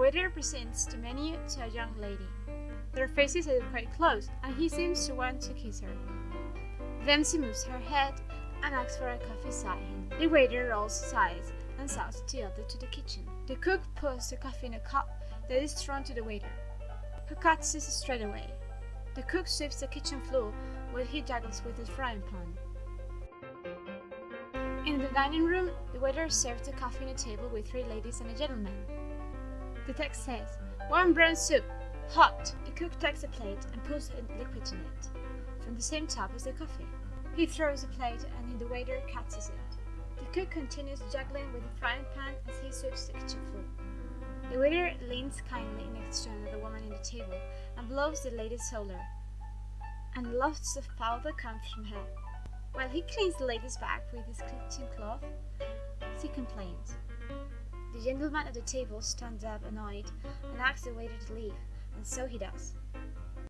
waiter presents the menu to a young lady. Their faces are quite close, and he seems to want to kiss her. Then she moves her head and asks for a coffee sign. The waiter rolls his eyes and shouts the other to the kitchen. The cook pours the coffee in a cup that is thrown to the waiter, who cuts it straight away. The cook sweeps the kitchen floor while he juggles with his frying pan. In the dining room, the waiter serves the coffee on a table with three ladies and a gentleman. The text says, Warm brown soup, hot. The cook takes a plate and pours a liquid in it, from the same tub as the coffee. He throws the plate and the waiter catches it. The cook continues juggling with the frying pan as he sweeps the kitchen floor. The waiter leans kindly next to another woman in the table and blows the lady's shoulder, and the foul that comes from her. While he cleans the lady's back with his kitchen cloth, she complains. The gentleman at the table stands up annoyed and asks the waiter to leave, and so he does.